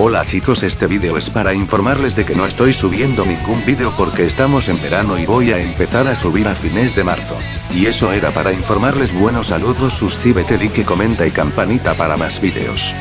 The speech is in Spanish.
Hola chicos este vídeo es para informarles de que no estoy subiendo ningún vídeo porque estamos en verano y voy a empezar a subir a fines de marzo. Y eso era para informarles buenos saludos suscríbete like comenta y campanita para más vídeos.